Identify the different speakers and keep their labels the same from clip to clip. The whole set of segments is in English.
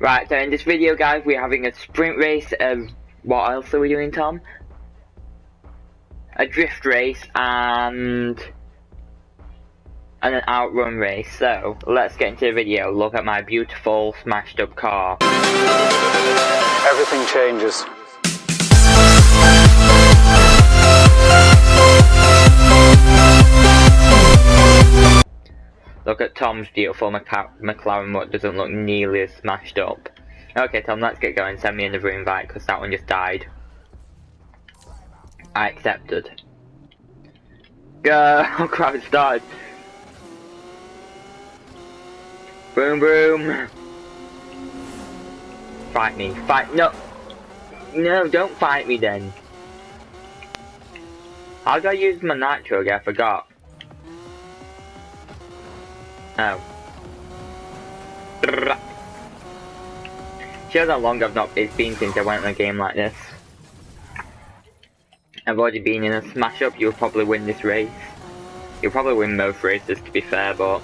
Speaker 1: Right, so in this video, guys, we're having a sprint race of what else are we doing, Tom? A drift race and and an outrun race. So let's get into the video. Look at my beautiful smashed up car.
Speaker 2: Everything changes.
Speaker 1: Look at Tom's beautiful McLaren, what doesn't look nearly as smashed up. Okay, Tom, let's get going. Send me another invite because that one just died. I accepted. Go! Oh crap, it started. Boom, boom. Fight me. Fight. No. No, don't fight me then. How do I use my nitro? I forgot. Oh. Shows how long I've not been since I went on a game like this. I've already been in a smash up, you'll probably win this race. You'll probably win most races to be fair, but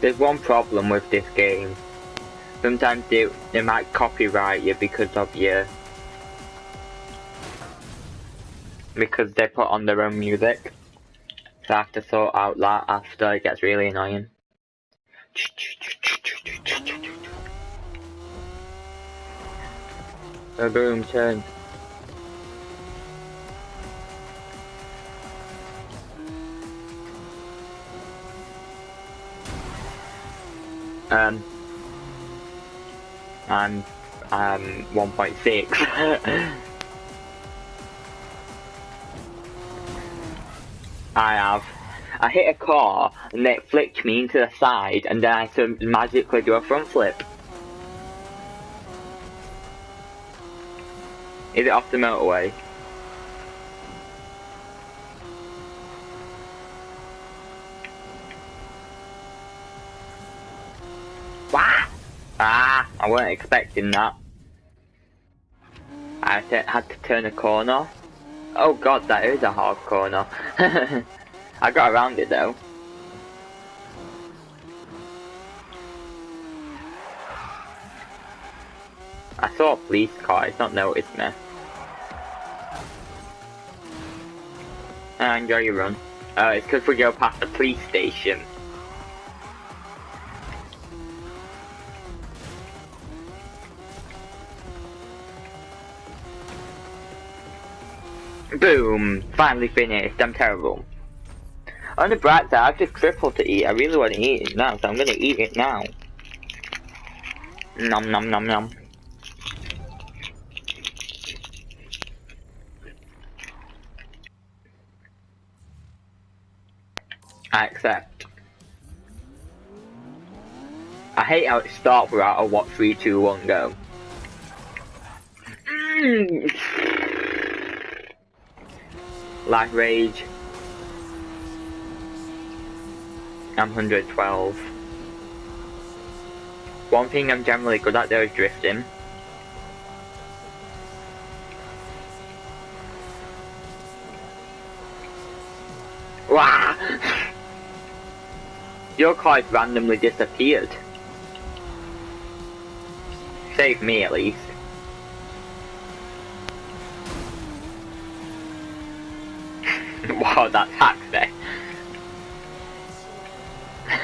Speaker 1: There's one problem with this game. Sometimes they, they might copyright you because of your... Because they put on their own music. So I have to sort out that after, it gets really annoying. So boom, turn. Um, I'm um 1.6. I have. I hit a car and it flicked me into the side and then I had magically do a front flip. Is it off the motorway? Ah, I weren't expecting that. I had to turn a corner. Oh god, that is a hard corner. I got around it though. I saw a police car, it's not noticed me. Ah, enjoy your run. Uh, it's because we go past the police station. Boom! Finally finished. I'm terrible. On the bright side, I've just tripled to eat. I really want to eat it now, so I'm gonna eat it now. Nom nom nom nom. I accept. I hate how it starts without a what 3, 2, 1 go. Mm. Life Rage. I'm 112. One thing I'm generally good at though is drifting. Wow! Your car randomly disappeared. Save me at least. Wow, that hack there.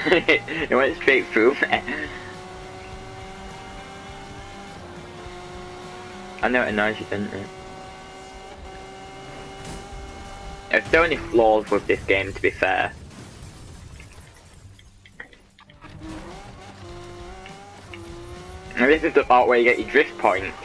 Speaker 1: it went straight through me. I know it annoys you, doesn't it? There's so many flaws with this game, to be fair. And this is the part where you get your drift points.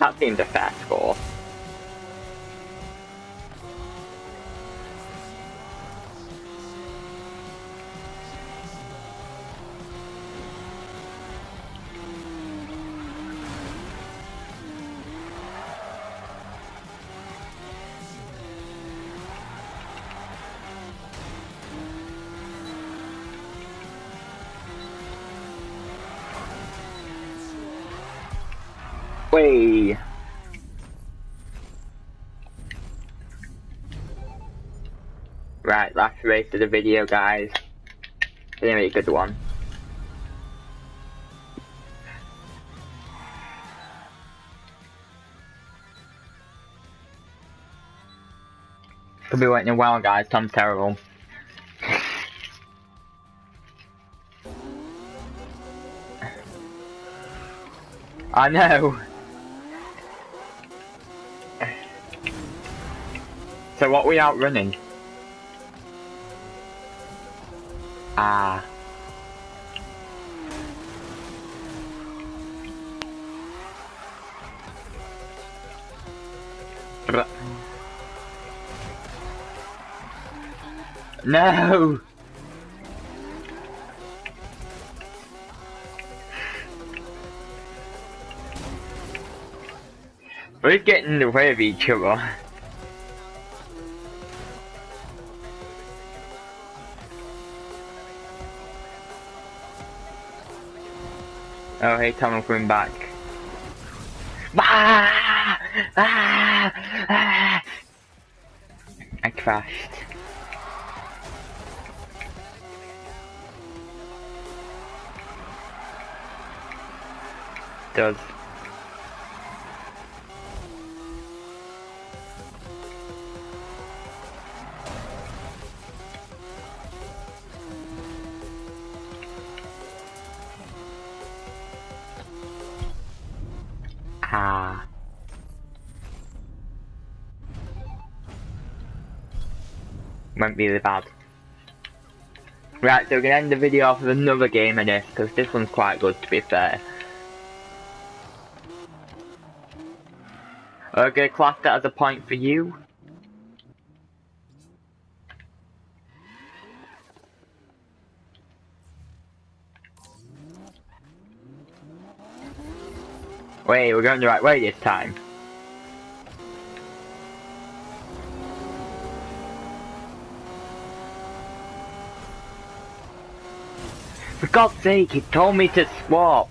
Speaker 1: That seems a fair score. Way. Right, last race of the video, guys. Anyway, good one. Could be waiting a while, guys. Tom's terrible. I know. So what are we out running? Ah. No! We're getting in the way of each other. Oh, hey Tom, I'm coming back. Ah! Ah! Ah! I crashed. Does. Went really bad. Right, so we're gonna end the video off with another game of this, because this one's quite good to be fair. Okay, class that as a point for you. Wait, we're going the right way this time. For God's sake, he told me to swap.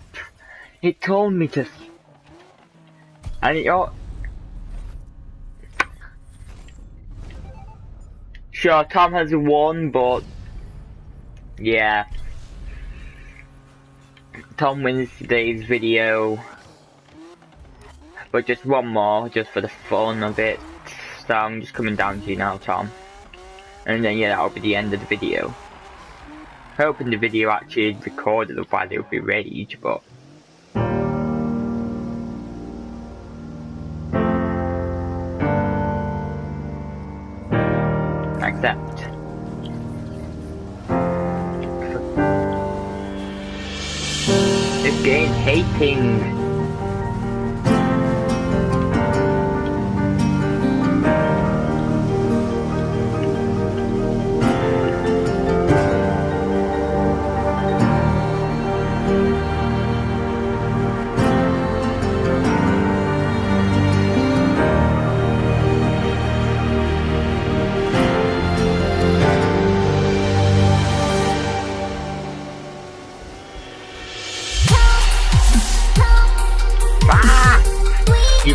Speaker 1: He told me to... And you're... Sure, Tom has won, but... Yeah. Tom wins today's video. But just one more, just for the fun of it. So I'm just coming down to you now, Tom. And then yeah, that'll be the end of the video. Hoping the video actually recorded, otherwise it would be rage, but... Accept. This game hating.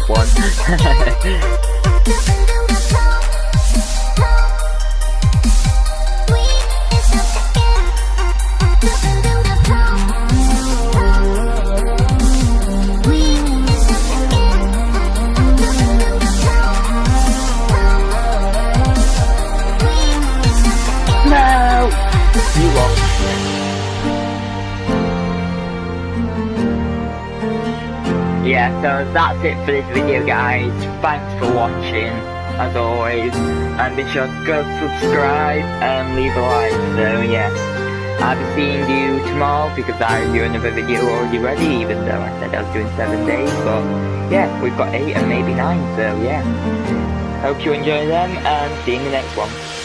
Speaker 1: One. so that's it for this video guys. Thanks for watching, as always. And be sure to go subscribe and leave a like. So yeah, I'll be seeing you tomorrow because I have another video already ready, even though I said I was doing 7 days. But yeah, we've got 8 and maybe 9, so yeah. Hope you enjoy them and see you in the next one.